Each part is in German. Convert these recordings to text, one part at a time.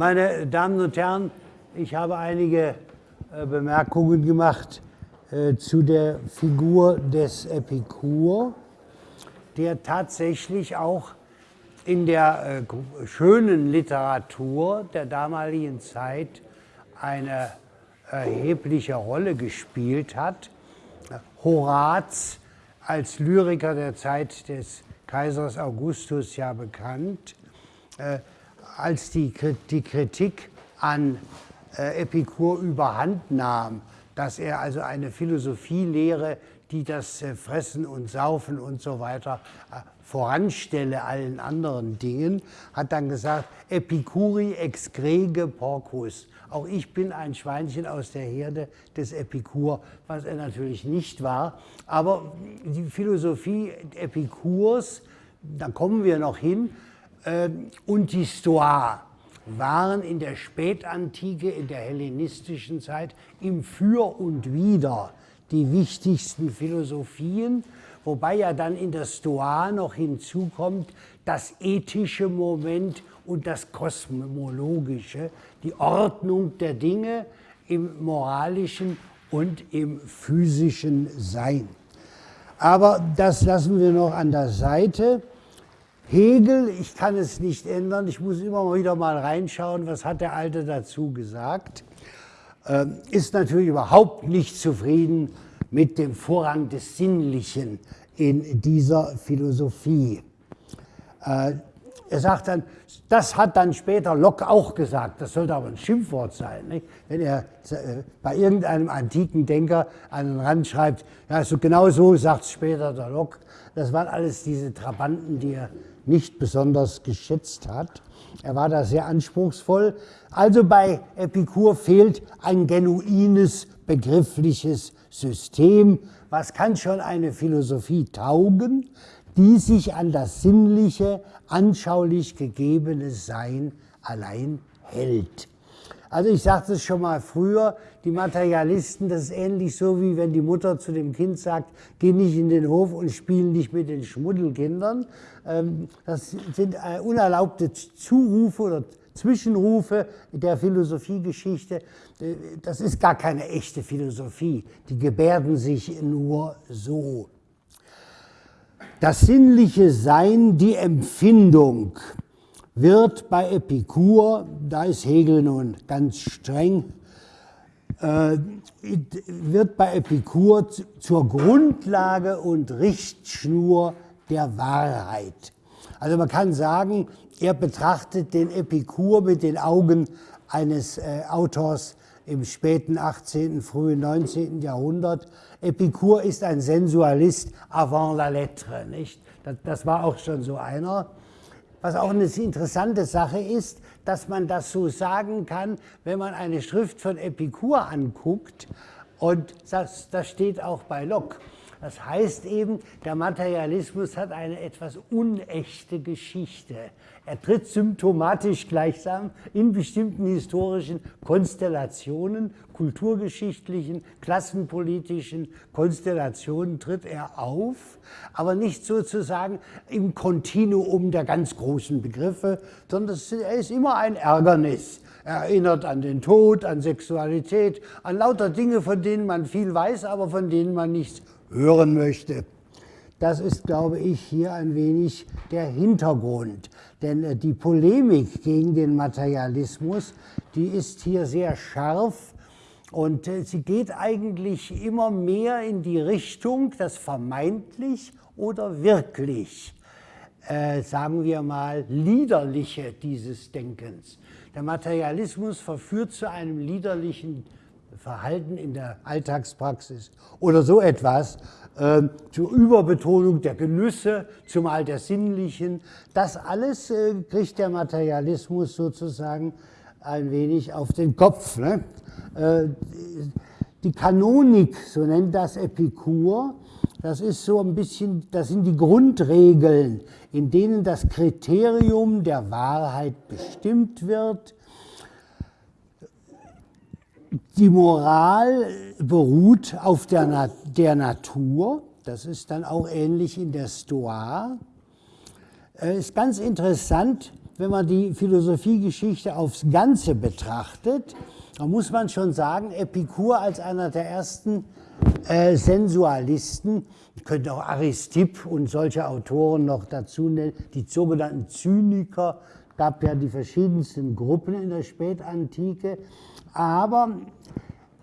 Meine Damen und Herren, ich habe einige äh, Bemerkungen gemacht äh, zu der Figur des Epikur, der tatsächlich auch in der äh, schönen Literatur der damaligen Zeit eine erhebliche Rolle gespielt hat. Horaz als Lyriker der Zeit des Kaisers Augustus ja bekannt, als die, die Kritik an äh, Epikur überhand nahm, dass er also eine Philosophielehre, die das äh, Fressen und Saufen und so weiter äh, voranstelle allen anderen Dingen, hat dann gesagt, Epicuri ex grege porcus. Auch ich bin ein Schweinchen aus der Herde des Epikur, was er natürlich nicht war. Aber die Philosophie Epikurs, da kommen wir noch hin, und die Stoa waren in der Spätantike, in der hellenistischen Zeit im Für und Wider die wichtigsten Philosophien, wobei ja dann in der Stoa noch hinzukommt das ethische Moment und das kosmologische, die Ordnung der Dinge im moralischen und im physischen Sein. Aber das lassen wir noch an der Seite. Hegel, ich kann es nicht ändern, ich muss immer wieder mal reinschauen, was hat der Alte dazu gesagt, äh, ist natürlich überhaupt nicht zufrieden mit dem Vorrang des Sinnlichen in dieser Philosophie. Äh, er sagt dann, das hat dann später Locke auch gesagt, das sollte aber ein Schimpfwort sein. Nicht? Wenn er äh, bei irgendeinem antiken Denker an den Rand schreibt, ja, so genau so sagt später der Locke, das waren alles diese Trabanten, die er nicht besonders geschätzt hat. Er war da sehr anspruchsvoll. Also bei Epikur fehlt ein genuines begriffliches System. Was kann schon eine Philosophie taugen, die sich an das sinnliche, anschaulich gegebene Sein allein hält? Also ich sagte es schon mal früher, die Materialisten, das ist ähnlich so, wie wenn die Mutter zu dem Kind sagt, geh nicht in den Hof und spiel nicht mit den Schmuddelkindern. Ähm, das sind äh, unerlaubte Zurufe oder Zwischenrufe der Philosophiegeschichte. Äh, das ist gar keine echte Philosophie. Die gebärden sich nur so. Das sinnliche Sein, die Empfindung, wird bei Epikur, da ist Hegel nun ganz streng, äh, wird bei Epikur zur Grundlage und Richtschnur der Wahrheit. Also man kann sagen, er betrachtet den Epikur mit den Augen eines äh, Autors im späten 18., frühen 19. Jahrhundert. Epikur ist ein Sensualist avant la lettre, nicht? Das, das war auch schon so einer. Was auch eine interessante Sache ist, dass man das so sagen kann, wenn man eine Schrift von Epikur anguckt. Und das, das steht auch bei Locke. Das heißt eben, der Materialismus hat eine etwas unechte Geschichte. Er tritt symptomatisch gleichsam in bestimmten historischen Konstellationen, kulturgeschichtlichen, klassenpolitischen Konstellationen tritt er auf, aber nicht sozusagen im Kontinuum der ganz großen Begriffe, sondern er ist immer ein Ärgernis. Er erinnert an den Tod, an Sexualität, an lauter Dinge, von denen man viel weiß, aber von denen man nichts hören möchte. Das ist, glaube ich, hier ein wenig der Hintergrund. Denn äh, die Polemik gegen den Materialismus, die ist hier sehr scharf und äh, sie geht eigentlich immer mehr in die Richtung, das vermeintlich oder wirklich, äh, sagen wir mal, liederliche dieses Denkens. Der Materialismus verführt zu einem liederlichen Verhalten in der Alltagspraxis oder so etwas, äh, zur Überbetonung der Genüsse, zumal der sinnlichen. Das alles äh, kriegt der Materialismus sozusagen ein wenig auf den Kopf. Ne? Äh, die Kanonik, so nennt das Epikur, das ist so ein bisschen, das sind die Grundregeln, in denen das Kriterium der Wahrheit bestimmt wird die Moral beruht auf der, Na der Natur. Das ist dann auch ähnlich in der Stoa. Äh, ist ganz interessant, wenn man die Philosophiegeschichte aufs Ganze betrachtet, dann muss man schon sagen, Epikur als einer der ersten äh, Sensualisten, ich könnte auch Aristipp und solche Autoren noch dazu nennen, die sogenannten Zyniker, gab ja die verschiedensten Gruppen in der Spätantike, aber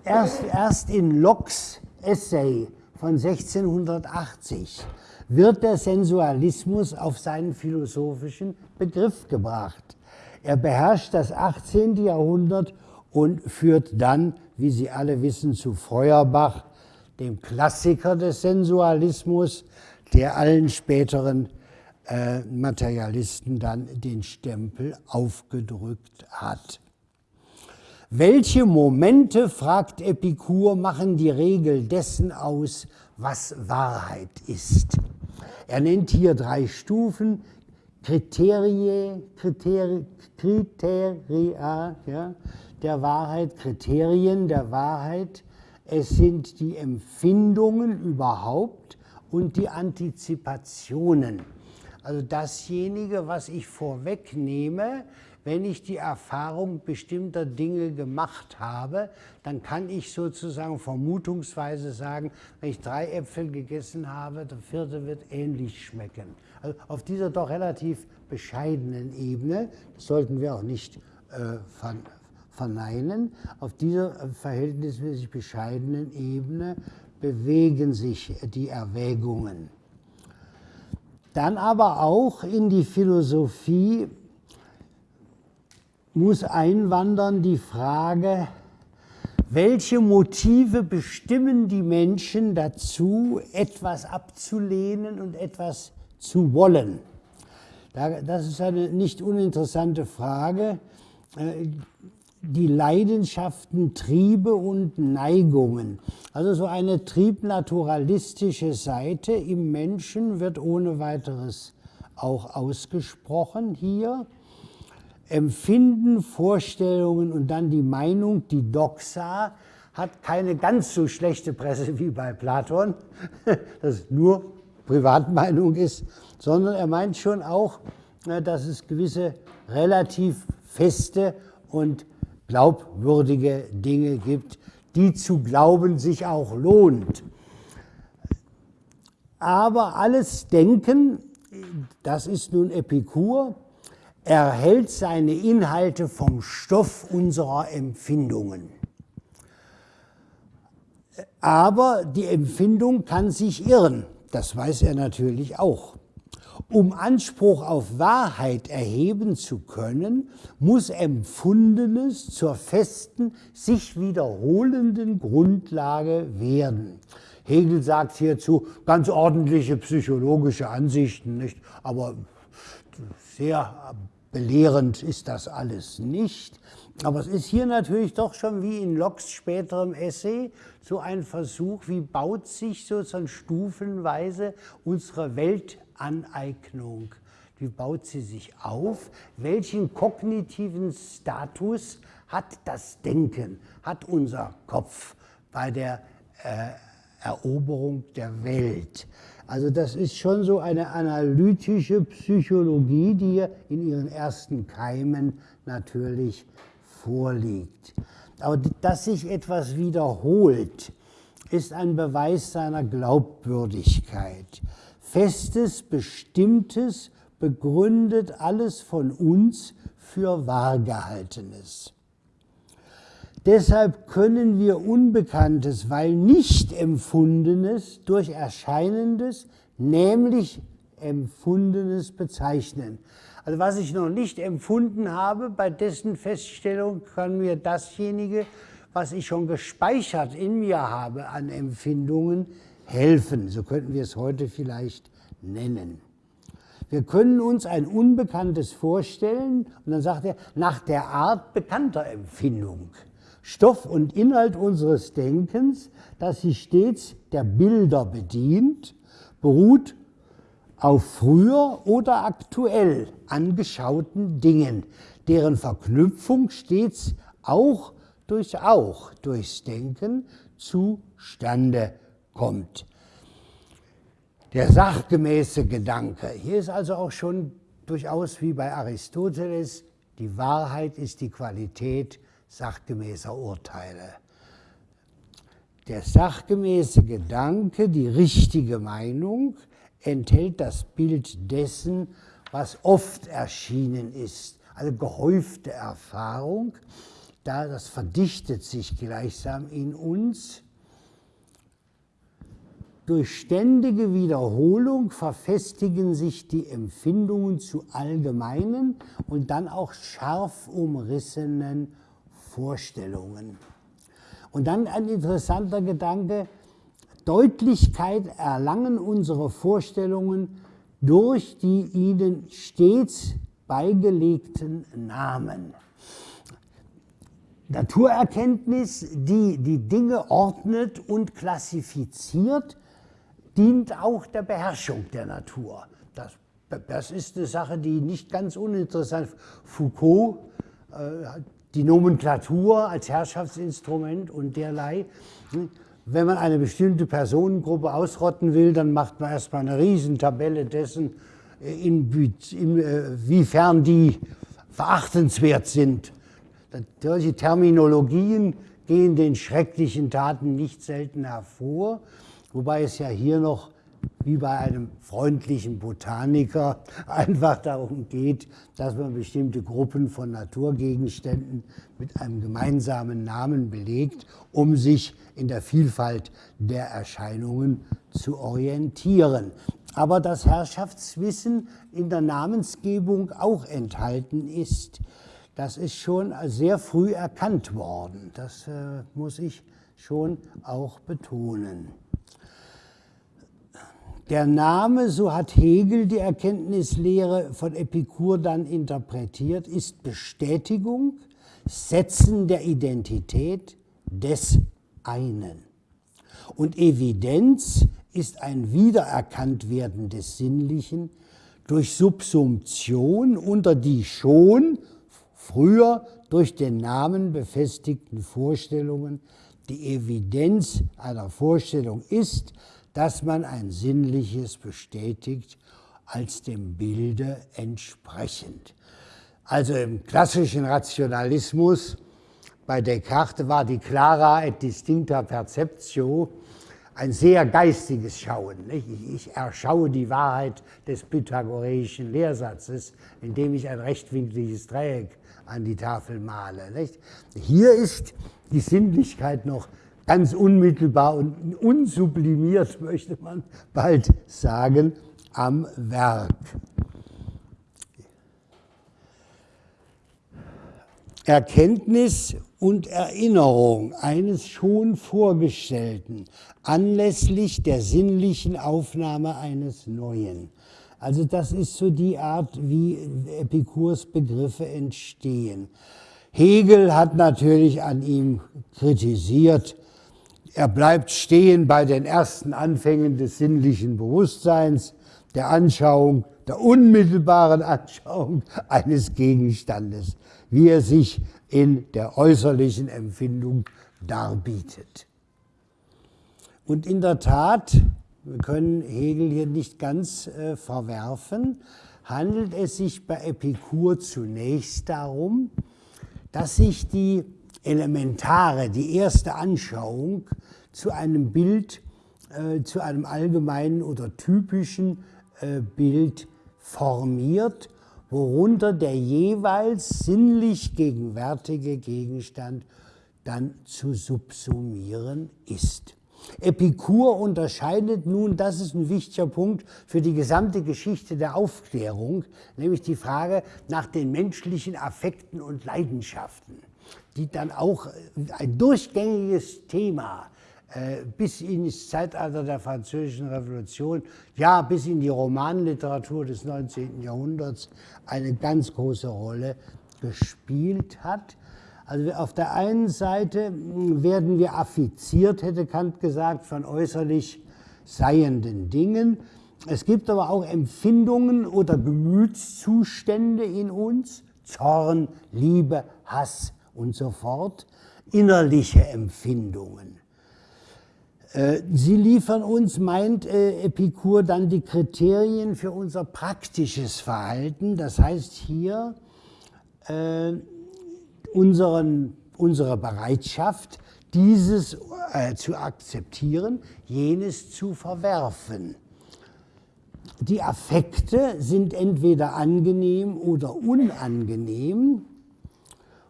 erst, erst in Locke's Essay von 1680 wird der Sensualismus auf seinen philosophischen Begriff gebracht. Er beherrscht das 18. Jahrhundert und führt dann, wie Sie alle wissen, zu Feuerbach, dem Klassiker des Sensualismus, der allen späteren äh, Materialisten dann den Stempel aufgedrückt hat. Welche Momente, fragt Epikur, machen die Regel dessen aus, was Wahrheit ist? Er nennt hier drei Stufen, Kriterie, Kriterie, Kriteria ja, der Wahrheit, Kriterien der Wahrheit. Es sind die Empfindungen überhaupt und die Antizipationen. Also dasjenige, was ich vorwegnehme, wenn ich die Erfahrung bestimmter Dinge gemacht habe, dann kann ich sozusagen vermutungsweise sagen, wenn ich drei Äpfel gegessen habe, der vierte wird ähnlich schmecken. Also auf dieser doch relativ bescheidenen Ebene, das sollten wir auch nicht äh, verneinen, auf dieser äh, verhältnismäßig bescheidenen Ebene bewegen sich die Erwägungen. Dann aber auch in die Philosophie muss einwandern die Frage, welche Motive bestimmen die Menschen dazu, etwas abzulehnen und etwas zu wollen? Das ist eine nicht uninteressante Frage. Äh, die Leidenschaften, Triebe und Neigungen. Also so eine triebnaturalistische Seite im Menschen wird ohne weiteres auch ausgesprochen hier. Empfinden, Vorstellungen und dann die Meinung, die Doxa, hat keine ganz so schlechte Presse wie bei Platon, das nur Privatmeinung ist, sondern er meint schon auch, äh, dass es gewisse relativ feste und glaubwürdige Dinge gibt, die zu glauben sich auch lohnt. Aber alles Denken, das ist nun Epikur, erhält seine Inhalte vom Stoff unserer Empfindungen. Aber die Empfindung kann sich irren, das weiß er natürlich auch. Um Anspruch auf Wahrheit erheben zu können, muss Empfundenes zur festen, sich wiederholenden Grundlage werden. Hegel sagt hierzu ganz ordentliche psychologische Ansichten, nicht? aber sehr belehrend ist das alles nicht. Aber es ist hier natürlich doch schon wie in Locks späterem Essay so ein Versuch, wie baut sich sozusagen stufenweise unsere Welt Aneignung. Wie baut sie sich auf? Welchen kognitiven Status hat das Denken, hat unser Kopf bei der äh, Eroberung der Welt? Also das ist schon so eine analytische Psychologie, die hier in ihren ersten Keimen natürlich vorliegt. Aber dass sich etwas wiederholt, ist ein Beweis seiner Glaubwürdigkeit. Festes, Bestimmtes begründet alles von uns für Wahrgehaltenes. Deshalb können wir Unbekanntes, weil nicht Empfundenes durch Erscheinendes, nämlich Empfundenes bezeichnen. Also was ich noch nicht empfunden habe, bei dessen Feststellung kann mir dasjenige, was ich schon gespeichert in mir habe an Empfindungen, helfen. So könnten wir es heute vielleicht nennen. Wir können uns ein Unbekanntes vorstellen und dann sagt er, nach der Art bekannter Empfindung. Stoff und Inhalt unseres Denkens, das sich stets der Bilder bedient, beruht auf früher oder aktuell angeschauten Dingen, deren Verknüpfung stets auch durch auch durchs Denken zustande kommt. Der sachgemäße Gedanke. Hier ist also auch schon durchaus wie bei Aristoteles, die Wahrheit ist die Qualität sachgemäßer Urteile. Der sachgemäße Gedanke, die richtige Meinung, enthält das Bild dessen, was oft erschienen ist, also gehäufte Erfahrung, da das verdichtet sich gleichsam in uns. Durch ständige Wiederholung verfestigen sich die Empfindungen zu allgemeinen und dann auch scharf umrissenen Vorstellungen. Und dann ein interessanter Gedanke, Deutlichkeit erlangen unsere Vorstellungen durch die ihnen stets beigelegten Namen. Naturerkenntnis, die die Dinge ordnet und klassifiziert, dient auch der Beherrschung der Natur. Das, das ist eine Sache, die nicht ganz uninteressant ist. Foucault, äh, die Nomenklatur als Herrschaftsinstrument und derlei. Wenn man eine bestimmte Personengruppe ausrotten will, dann macht man erstmal eine Riesentabelle dessen, inwiefern die verachtenswert sind. Solche Terminologien gehen den schrecklichen Taten nicht selten hervor, wobei es ja hier noch wie bei einem freundlichen Botaniker einfach darum geht, dass man bestimmte Gruppen von Naturgegenständen mit einem gemeinsamen Namen belegt, um sich in der Vielfalt der Erscheinungen zu orientieren. Aber das Herrschaftswissen in der Namensgebung auch enthalten ist, das ist schon sehr früh erkannt worden. Das äh, muss ich schon auch betonen. Der Name, so hat Hegel die Erkenntnislehre von Epikur dann interpretiert, ist Bestätigung, Setzen der Identität des einen. Und Evidenz ist ein Wiedererkanntwerden des Sinnlichen durch Subsumption unter die schon früher durch den Namen befestigten Vorstellungen. Die Evidenz einer Vorstellung ist, dass man ein Sinnliches bestätigt als dem Bilde entsprechend. Also im klassischen Rationalismus bei Descartes war die clara et distincta perceptio ein sehr geistiges Schauen. Ich erschaue die Wahrheit des pythagoreischen Lehrsatzes, indem ich ein rechtwinkliges Dreieck an die Tafel male. Hier ist die Sinnlichkeit noch ganz unmittelbar und unsublimiert, möchte man bald sagen, am Werk. Erkenntnis und Erinnerung eines schon Vorgestellten anlässlich der sinnlichen Aufnahme eines Neuen. Also das ist so die Art, wie Epikurs Begriffe entstehen. Hegel hat natürlich an ihm kritisiert, er bleibt stehen bei den ersten Anfängen des sinnlichen Bewusstseins, der Anschauung, der unmittelbaren Anschauung eines Gegenstandes, wie er sich in der äußerlichen Empfindung darbietet. Und in der Tat, wir können Hegel hier nicht ganz äh, verwerfen, handelt es sich bei Epikur zunächst darum, dass sich die elementare, die erste Anschauung zu einem Bild, äh, zu einem allgemeinen oder typischen äh, Bild formiert, worunter der jeweils sinnlich gegenwärtige Gegenstand dann zu subsumieren ist. Epikur unterscheidet nun, das ist ein wichtiger Punkt für die gesamte Geschichte der Aufklärung, nämlich die Frage nach den menschlichen Affekten und Leidenschaften die dann auch äh, ein durchgängiges Thema äh, bis ins Zeitalter der Französischen Revolution, ja bis in die Romanliteratur des 19. Jahrhunderts eine ganz große Rolle gespielt hat. Also auf der einen Seite hm, werden wir affiziert, hätte Kant gesagt, von äußerlich seienden Dingen. Es gibt aber auch Empfindungen oder Gemütszustände in uns, Zorn, Liebe, Hass, und so fort, innerliche Empfindungen. Äh, Sie liefern uns, meint äh, Epikur, dann die Kriterien für unser praktisches Verhalten. Das heißt hier äh, unseren, unsere Bereitschaft, dieses äh, zu akzeptieren, jenes zu verwerfen. Die Affekte sind entweder angenehm oder unangenehm,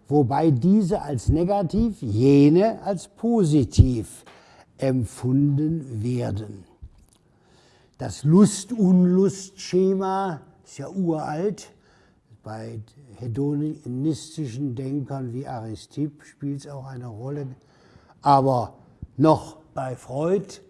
wobei diese als negativ, jene als positiv empfunden werden. Das Lust-Unlust-Schema ist ja uralt. Bei hedonistischen Denkern wie Aristipp spielt es auch eine Rolle. Aber noch bei Freud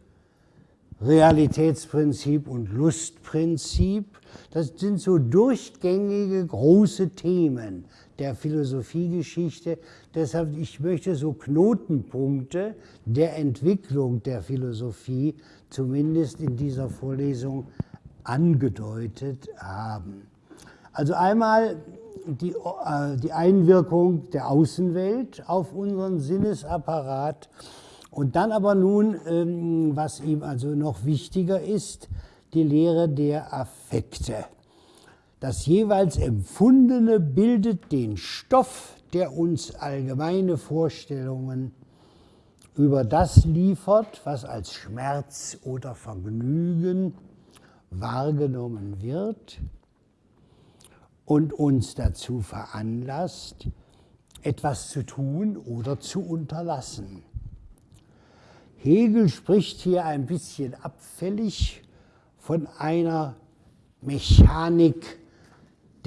Realitätsprinzip und Lustprinzip, das sind so durchgängige große Themen der Philosophiegeschichte. Deshalb, ich möchte so Knotenpunkte der Entwicklung der Philosophie zumindest in dieser Vorlesung angedeutet haben. Also einmal die, äh, die Einwirkung der Außenwelt auf unseren Sinnesapparat und dann aber nun, ähm, was ihm also noch wichtiger ist, die Lehre der Affekte. Das jeweils Empfundene bildet den Stoff, der uns allgemeine Vorstellungen über das liefert, was als Schmerz oder Vergnügen wahrgenommen wird und uns dazu veranlasst, etwas zu tun oder zu unterlassen. Hegel spricht hier ein bisschen abfällig von einer Mechanik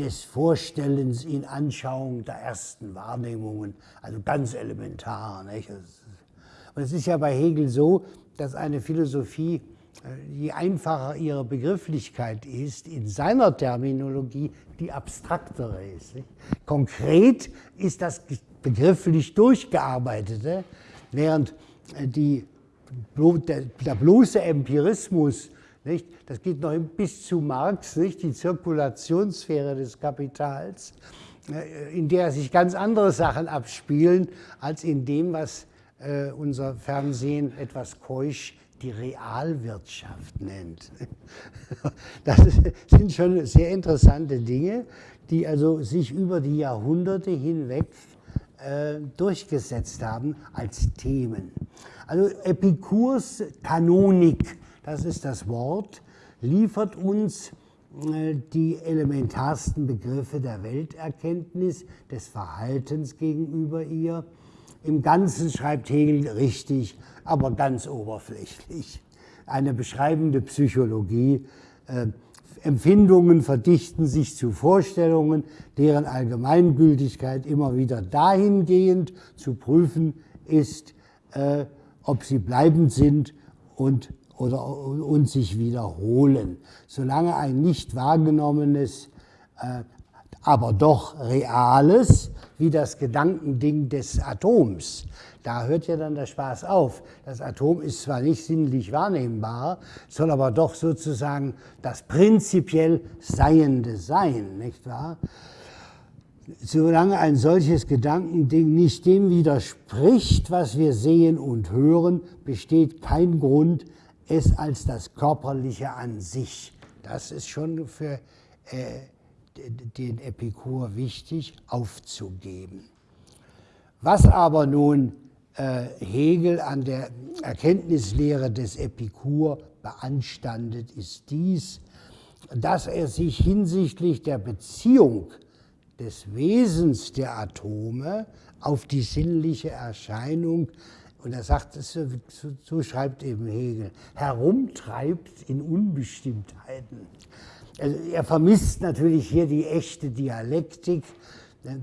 des Vorstellens in Anschauung der ersten Wahrnehmungen, also ganz elementar. Nicht? Und es ist ja bei Hegel so, dass eine Philosophie, äh, je einfacher ihre Begrifflichkeit ist, in seiner Terminologie die abstraktere ist. Nicht? Konkret ist das begrifflich durchgearbeitete, während äh, die der, der bloße Empirismus, nicht? das geht noch bis zu Marx, nicht? die Zirkulationssphäre des Kapitals, äh, in der sich ganz andere Sachen abspielen, als in dem, was äh, unser Fernsehen etwas keusch die Realwirtschaft nennt. Das sind schon sehr interessante Dinge, die also sich über die Jahrhunderte hinweg äh, durchgesetzt haben als Themen. Also Epikurs Kanonik, das ist das Wort, liefert uns äh, die elementarsten Begriffe der Welterkenntnis, des Verhaltens gegenüber ihr. Im Ganzen schreibt Hegel richtig, aber ganz oberflächlich. Eine beschreibende Psychologie. Äh, Empfindungen verdichten sich zu Vorstellungen, deren Allgemeingültigkeit immer wieder dahingehend zu prüfen ist, äh, ob sie bleibend sind und, oder, und sich wiederholen. Solange ein nicht wahrgenommenes, äh, aber doch reales, wie das Gedankending des Atoms, da hört ja dann der Spaß auf. Das Atom ist zwar nicht sinnlich wahrnehmbar, soll aber doch sozusagen das prinzipiell Seiende sein, nicht wahr? solange ein solches Gedankending nicht dem widerspricht, was wir sehen und hören, besteht kein Grund, es als das Körperliche an sich, das ist schon für äh, den Epikur wichtig, aufzugeben. Was aber nun äh, Hegel an der Erkenntnislehre des Epikur beanstandet, ist dies, dass er sich hinsichtlich der Beziehung des Wesens der Atome auf die sinnliche Erscheinung, und er sagt, so, schreibt eben Hegel, herumtreibt in Unbestimmtheiten. Also er vermisst natürlich hier die echte Dialektik, äh,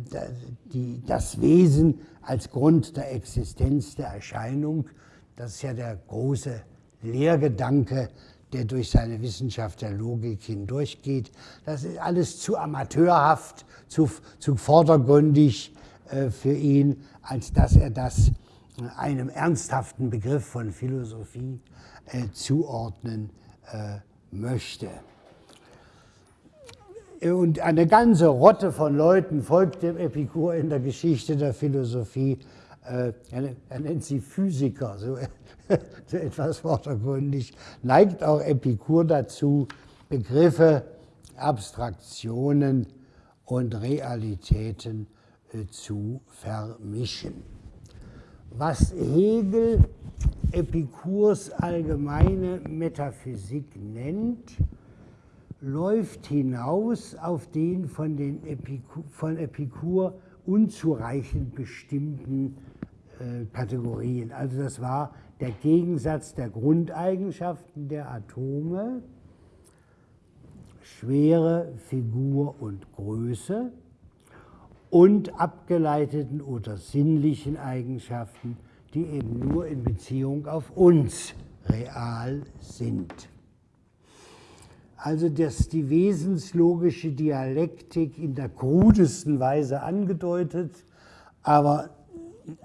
das Wesen als Grund der Existenz der Erscheinung. Das ist ja der große Lehrgedanke der durch seine Wissenschaft der Logik hindurchgeht. Das ist alles zu amateurhaft, zu, zu vordergründig äh, für ihn, als dass er das einem ernsthaften Begriff von Philosophie äh, zuordnen äh, möchte. Und eine ganze Rotte von Leuten folgt dem Epikur in der Geschichte der Philosophie, äh, er, nennt sie Physiker, so, so etwas vordergründig, neigt auch Epikur dazu, Begriffe, Abstraktionen und Realitäten äh, zu vermischen. Was Hegel Epikurs allgemeine Metaphysik nennt, läuft hinaus auf den von, den Epikur, von Epikur unzureichend bestimmten äh, Kategorien. Also das war der Gegensatz der Grundeigenschaften der Atome, Schwere, Figur und Größe und abgeleiteten oder sinnlichen Eigenschaften, die eben nur in Beziehung auf uns real sind. Also dass die wesenslogische Dialektik in der krudesten Weise angedeutet, aber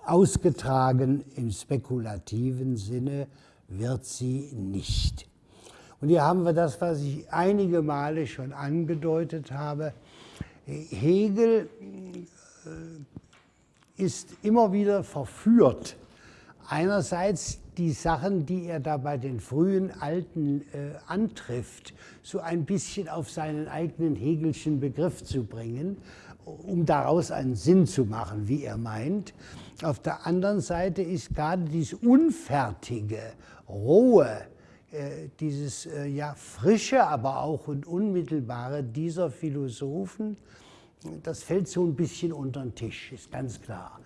ausgetragen im spekulativen Sinne wird sie nicht. Und hier haben wir das, was ich einige Male schon angedeutet habe. Hegel äh, ist immer wieder verführt, einerseits die Sachen, die er da bei den frühen Alten äh, antrifft, so ein bisschen auf seinen eigenen Hegelschen Begriff zu bringen, um daraus einen Sinn zu machen, wie er meint. Auf der anderen Seite ist gerade dieses unfertige, rohe, dieses äh, ja frische, aber auch und unmittelbare dieser Philosophen das fällt so ein bisschen unter den Tisch, ist ganz klar.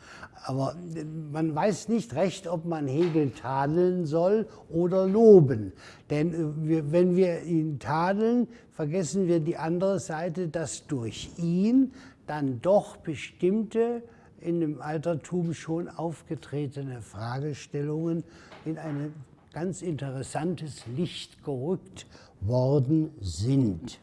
Aber äh, man weiß nicht recht, ob man Hegel tadeln soll oder loben. Denn äh, wenn wir ihn tadeln, vergessen wir die andere Seite, dass durch ihn dann doch bestimmte in dem Altertum schon aufgetretene Fragestellungen in ein ganz interessantes Licht gerückt worden sind.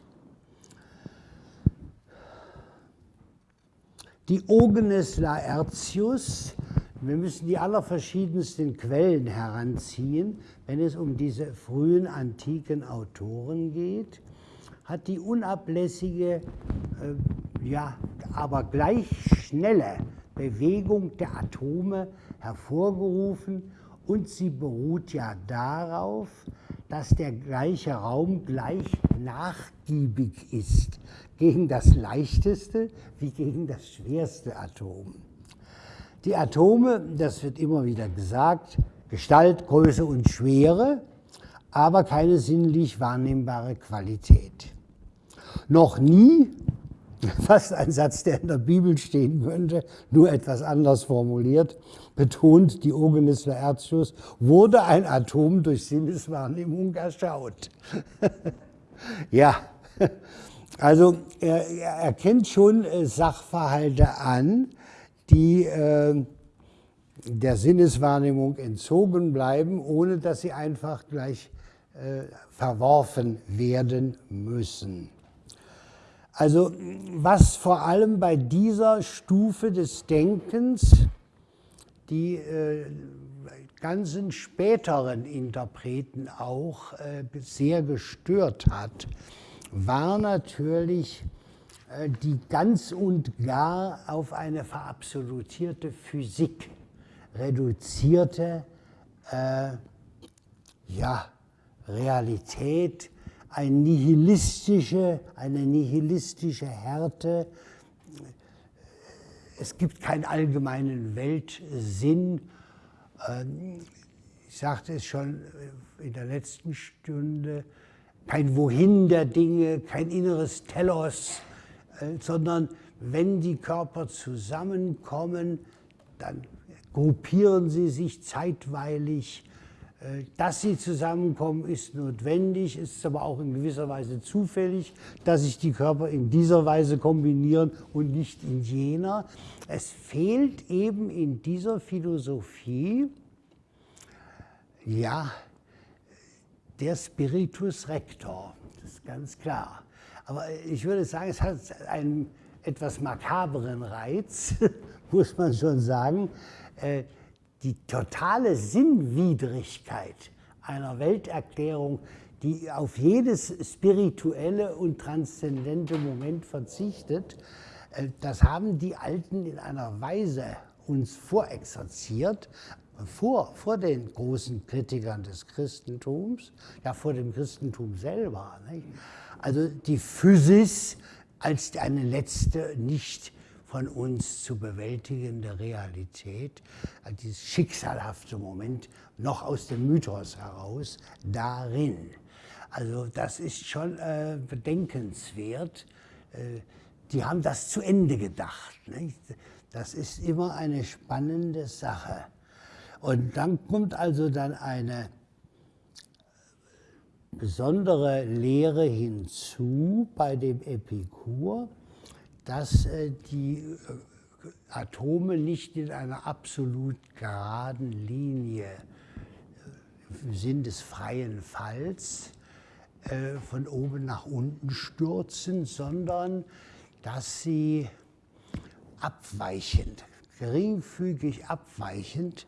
Diogenes Laertius, wir müssen die allerverschiedensten Quellen heranziehen, wenn es um diese frühen antiken Autoren geht, hat die unablässige, äh, ja, aber gleich schnelle Bewegung der Atome hervorgerufen und sie beruht ja darauf, dass der gleiche Raum gleich nachgiebig ist gegen das leichteste wie gegen das schwerste Atom. Die Atome, das wird immer wieder gesagt, Gestalt, Größe und Schwere, aber keine sinnlich wahrnehmbare Qualität. Noch nie, fast ein Satz, der in der Bibel stehen könnte, nur etwas anders formuliert, betont Diogenes Laertius, wurde ein Atom durch Sinneswahrnehmung erschaut. ja, also er, er erkennt schon äh, Sachverhalte an, die äh, der Sinneswahrnehmung entzogen bleiben, ohne dass sie einfach gleich äh, verworfen werden müssen. Also was vor allem bei dieser Stufe des Denkens die äh, ganzen späteren Interpreten auch äh, sehr gestört hat, war natürlich äh, die ganz und gar auf eine verabsolutierte Physik reduzierte äh, ja, Realität, eine nihilistische, eine nihilistische Härte. Es gibt keinen allgemeinen Weltsinn. Ähm, ich sagte es schon in der letzten Stunde, kein Wohin der Dinge, kein inneres Telos, äh, sondern wenn die Körper zusammenkommen, dann gruppieren sie sich zeitweilig. Äh, dass sie zusammenkommen, ist notwendig, ist aber auch in gewisser Weise zufällig, dass sich die Körper in dieser Weise kombinieren und nicht in jener. Es fehlt eben in dieser Philosophie, ja, der Spiritus Rector, das ist ganz klar. Aber ich würde sagen, es hat einen etwas makaberen Reiz, muss man schon sagen. Die totale Sinnwidrigkeit einer Welterklärung, die auf jedes spirituelle und transzendente Moment verzichtet, äh, das haben die Alten in einer Weise uns vorexerziert, vor, vor den großen Kritikern des Christentums, ja vor dem Christentum selber. Nicht? Also die Physis als eine letzte nicht von uns zu bewältigende Realität, also dieses schicksalhafte Moment noch aus dem Mythos heraus darin. Also das ist schon äh, bedenkenswert. Äh, die haben das zu Ende gedacht. Nicht? Das ist immer eine spannende Sache. Und dann kommt also dann eine besondere Lehre hinzu bei dem Epikur, dass äh, die äh, Atome nicht in einer absolut geraden Linie äh, im Sinn des freien Falls von oben nach unten stürzen, sondern dass sie abweichend, geringfügig abweichend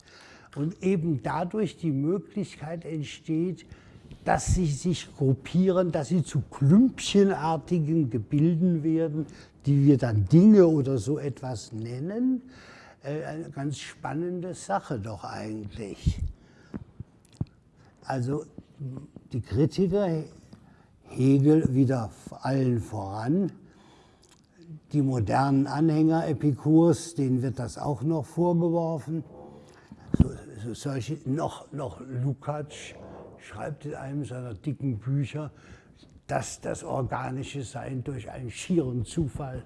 und eben dadurch die Möglichkeit entsteht, dass sie sich gruppieren, dass sie zu klümpchenartigen Gebilden werden, die wir dann Dinge oder so etwas nennen. Äh, eine ganz spannende Sache doch eigentlich. Also die Kritiker, Hegel wieder allen voran, die modernen Anhänger Epikurs, denen wird das auch noch vorgeworfen. So, so solche, noch, noch Lukács schreibt in einem seiner dicken Bücher, dass das organische Sein durch einen schieren Zufall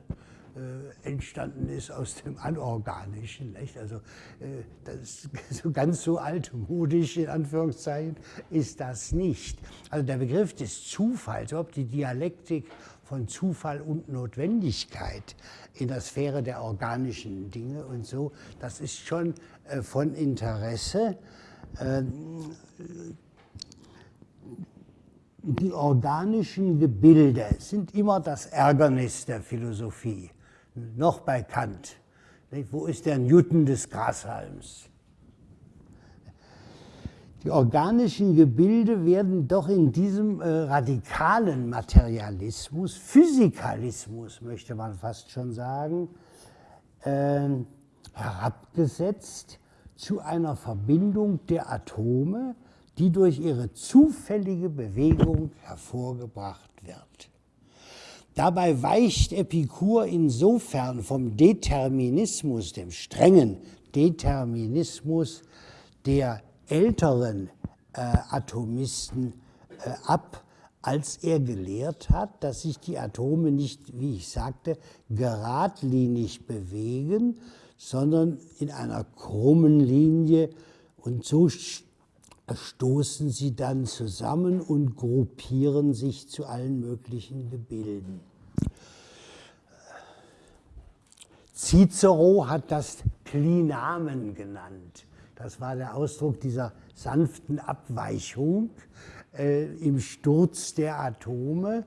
äh, entstanden ist aus dem Anorganischen. Nicht? Also äh, das so ganz so altmodisch in Anführungszeichen ist das nicht. Also der Begriff des Zufalls, ob die Dialektik von Zufall und Notwendigkeit in der Sphäre der organischen Dinge und so, das ist schon äh, von Interesse. Ähm, die organischen Gebilde sind immer das Ärgernis der Philosophie, noch bei Kant. Wo ist der Newton des Grashalms? Die organischen Gebilde werden doch in diesem äh, radikalen Materialismus, Physikalismus möchte man fast schon sagen, äh, herabgesetzt zu einer Verbindung der Atome, die durch ihre zufällige Bewegung hervorgebracht wird. Dabei weicht Epikur insofern vom Determinismus, dem strengen Determinismus der älteren äh, Atomisten äh, ab, als er gelehrt hat, dass sich die Atome nicht, wie ich sagte, geradlinig bewegen, sondern in einer krummen Linie und so stoßen sie dann zusammen und gruppieren sich zu allen möglichen Gebilden. Cicero hat das Klinamen genannt. Das war der Ausdruck dieser sanften Abweichung äh, im Sturz der Atome.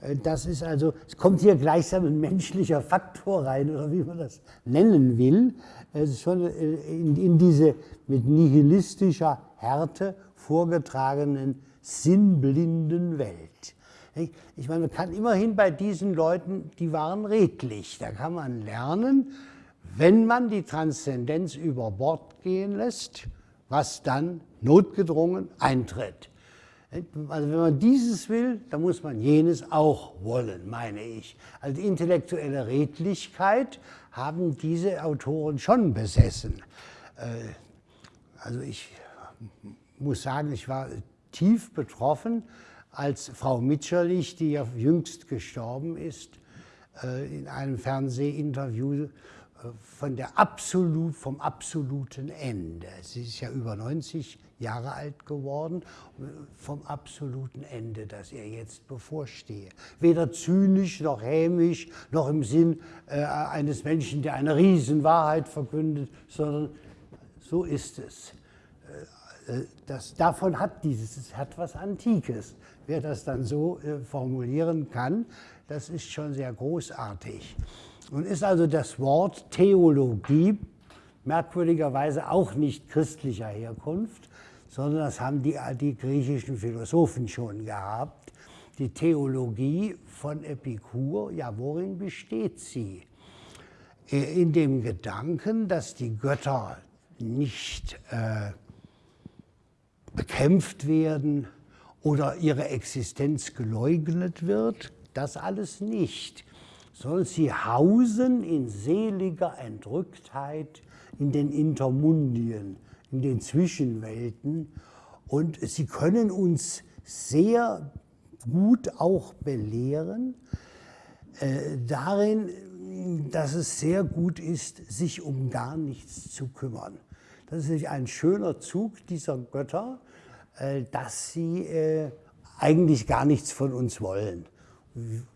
Äh, das ist also, es kommt hier gleichsam ein menschlicher Faktor rein, oder wie man das nennen will. Es ist schon äh, in, in diese mit nihilistischer Härte vorgetragenen sinnblinden Welt. Ich meine, man kann immerhin bei diesen Leuten, die waren redlich. Da kann man lernen, wenn man die Transzendenz über Bord gehen lässt, was dann notgedrungen eintritt. Also wenn man dieses will, dann muss man jenes auch wollen, meine ich. Also die intellektuelle Redlichkeit haben diese Autoren schon besessen. Äh, also ich muss sagen, ich war tief betroffen, als Frau Mitscherlich, die ja jüngst gestorben ist, äh, in einem Fernsehinterview äh, von der absolut, vom absoluten Ende. Sie ist ja über 90 Jahre alt geworden, vom absoluten Ende, das ihr jetzt bevorstehe. Weder zynisch noch hämisch, noch im Sinn äh, eines Menschen, der eine Riesenwahrheit verkündet, sondern so ist es. Äh, das, davon hat dieses, es hat was Antikes. Wer das dann so äh, formulieren kann, das ist schon sehr großartig. Nun ist also das Wort Theologie merkwürdigerweise auch nicht christlicher Herkunft, sondern das haben die, die griechischen Philosophen schon gehabt. Die Theologie von Epikur, ja, worin besteht sie? in dem Gedanken, dass die Götter nicht äh, bekämpft werden oder ihre Existenz geleugnet wird, das alles nicht, sondern sie hausen in seliger Entrücktheit in den Intermundien, in den Zwischenwelten und sie können uns sehr gut auch belehren äh, darin, dass es sehr gut ist, sich um gar nichts zu kümmern. Das ist ein schöner Zug dieser Götter, äh, dass sie äh, eigentlich gar nichts von uns wollen.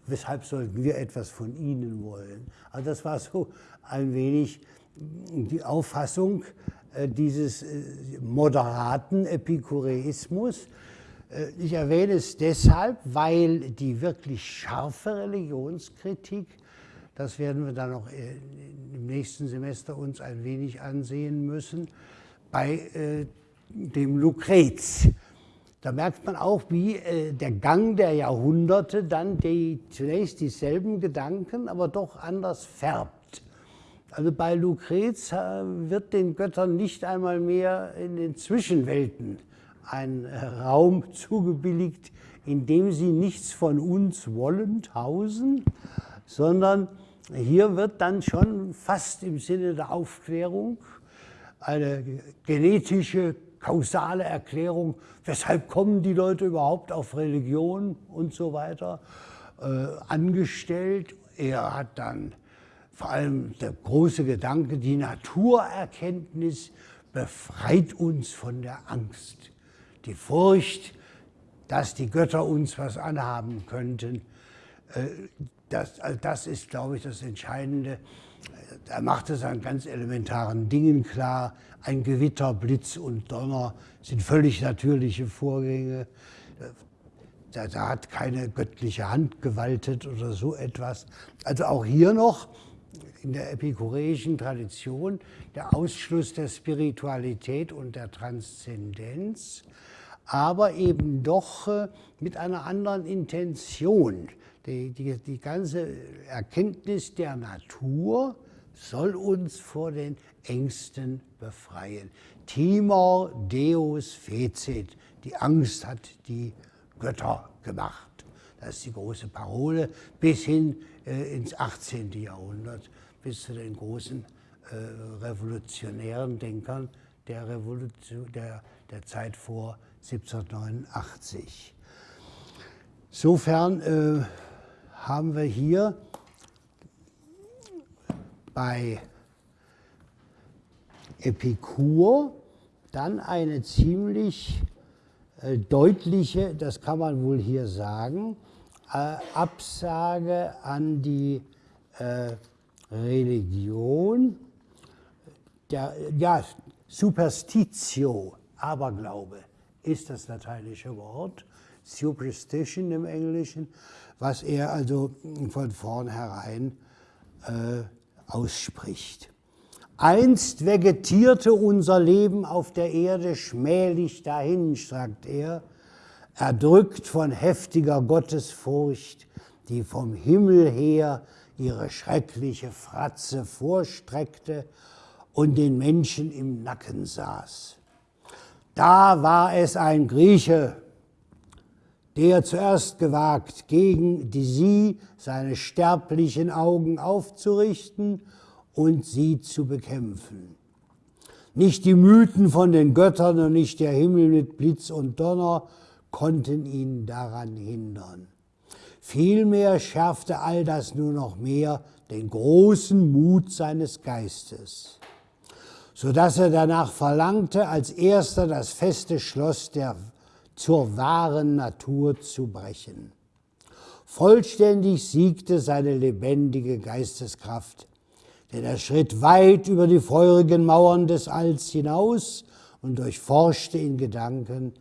Weshalb sollten wir etwas von ihnen wollen? Also das war so ein wenig die Auffassung dieses moderaten Epikureismus. Ich erwähne es deshalb, weil die wirklich scharfe Religionskritik das werden wir dann äh, im nächsten Semester uns ein wenig ansehen müssen. Bei äh, dem Lukrez. Da merkt man auch, wie äh, der Gang der Jahrhunderte dann die, zunächst dieselben Gedanken, aber doch anders färbt. Also bei Lukrez wird den Göttern nicht einmal mehr in den Zwischenwelten ein Raum zugebilligt, in dem sie nichts von uns wollend hausen, sondern hier wird dann schon fast im Sinne der Aufklärung eine genetische, kausale Erklärung, weshalb kommen die Leute überhaupt auf Religion und so weiter, äh, angestellt. Er hat dann vor allem der große Gedanke, die Naturerkenntnis befreit uns von der Angst. Die Furcht, dass die Götter uns was anhaben könnten, äh, das, das ist, glaube ich, das Entscheidende. Er macht es an ganz elementaren Dingen klar. Ein Gewitter, Blitz und Donner sind völlig natürliche Vorgänge. Da, da, hat keine göttliche Hand gewaltet oder so etwas. Also auch hier noch in der epikureischen Tradition der Ausschluss der Spiritualität und der Transzendenz, aber eben doch äh, mit einer anderen Intention. Die, die, die ganze Erkenntnis der Natur soll uns vor den Ängsten befreien. Timor Deus fecit. Die Angst hat die Götter gemacht. Das ist die große Parole bis hin ins 18. Jahrhundert, bis zu den großen äh, revolutionären Denkern der, Revolution, der, der Zeit vor 1789. Insofern äh, haben wir hier bei Epikur dann eine ziemlich äh, deutliche, das kann man wohl hier sagen, äh, Absage an die äh, Religion, der, ja, Superstitio, Aberglaube ist das lateinische Wort, Superstition im Englischen, was er also von vornherein äh, ausspricht. Einst vegetierte unser Leben auf der Erde schmählich dahin, sagt er, erdrückt von heftiger Gottesfurcht, die vom Himmel her ihre schreckliche Fratze vorstreckte und den Menschen im Nacken saß. Da war es ein Grieche, der zuerst gewagt, gegen die sie seine sterblichen Augen aufzurichten und sie zu bekämpfen. Nicht die Mythen von den Göttern und nicht der Himmel mit Blitz und Donner konnten ihn daran hindern. Vielmehr schärfte all das nur noch mehr den großen Mut seines Geistes, so dass er danach verlangte, als erster das feste Schloss der zur wahren Natur zu brechen. Vollständig siegte seine lebendige Geisteskraft, denn er schritt weit über die feurigen Mauern des Alls hinaus und durchforschte in Gedanken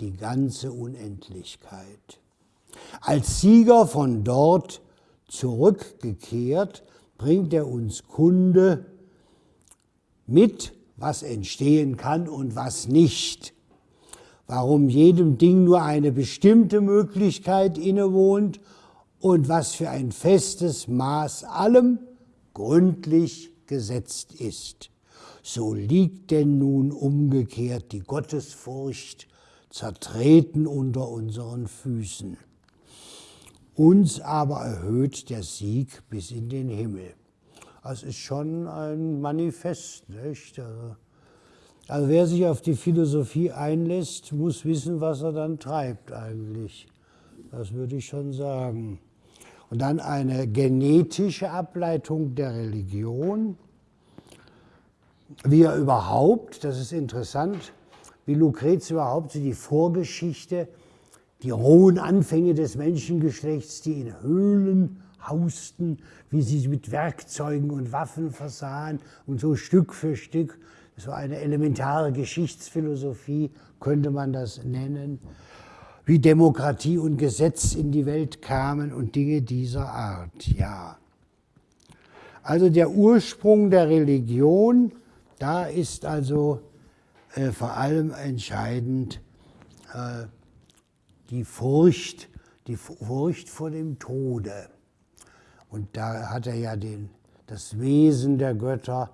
die ganze Unendlichkeit. Als Sieger von dort zurückgekehrt, bringt er uns Kunde mit, was entstehen kann und was nicht warum jedem Ding nur eine bestimmte Möglichkeit innewohnt und was für ein festes Maß allem gründlich gesetzt ist. So liegt denn nun umgekehrt die Gottesfurcht zertreten unter unseren Füßen. Uns aber erhöht der Sieg bis in den Himmel. Das ist schon ein Manifest. Nicht? Also, also wer sich auf die Philosophie einlässt, muss wissen, was er dann treibt eigentlich. Das würde ich schon sagen. Und dann eine genetische Ableitung der Religion. Wie er überhaupt, das ist interessant, wie Lucrez überhaupt so die Vorgeschichte, die rohen Anfänge des Menschengeschlechts, die in Höhlen hausten, wie sie mit Werkzeugen und Waffen versahen und so Stück für Stück, so eine elementare Geschichtsphilosophie könnte man das nennen, wie Demokratie und Gesetz in die Welt kamen und Dinge dieser Art, ja. Also der Ursprung der Religion, da ist also äh, vor allem entscheidend äh, die Furcht, die Furcht vor dem Tode. Und da hat er ja den, das Wesen der Götter,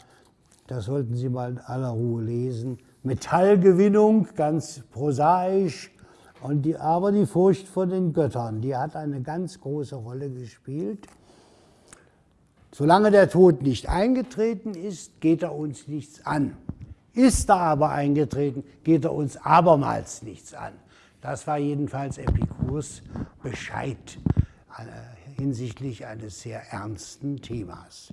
das sollten Sie mal in aller Ruhe lesen. Metallgewinnung, ganz prosaisch, und die, aber die Furcht vor den Göttern, die hat eine ganz große Rolle gespielt. Solange der Tod nicht eingetreten ist, geht er uns nichts an. Ist er aber eingetreten, geht er uns abermals nichts an. Das war jedenfalls Epikurs Bescheid äh, hinsichtlich eines sehr ernsten Themas.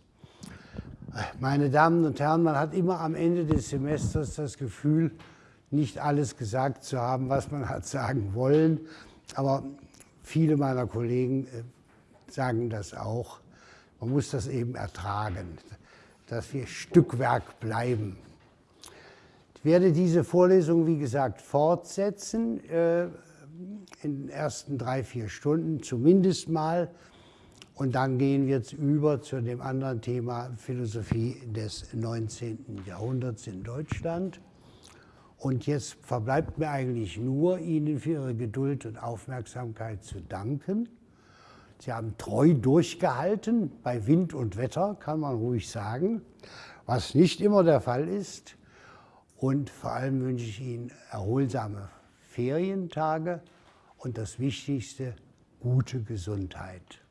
Meine Damen und Herren, man hat immer am Ende des Semesters das Gefühl, nicht alles gesagt zu haben, was man hat sagen wollen. Aber viele meiner Kollegen äh, sagen das auch. Man muss das eben ertragen, dass wir Stückwerk bleiben. Ich werde diese Vorlesung, wie gesagt, fortsetzen äh, in den ersten drei, vier Stunden zumindest mal. Und dann gehen wir jetzt über zu dem anderen Thema Philosophie des 19. Jahrhunderts in Deutschland. Und jetzt verbleibt mir eigentlich nur, Ihnen für Ihre Geduld und Aufmerksamkeit zu danken. Sie haben treu durchgehalten, bei Wind und Wetter, kann man ruhig sagen, was nicht immer der Fall ist. Und vor allem wünsche ich Ihnen erholsame Ferientage und das Wichtigste, gute Gesundheit.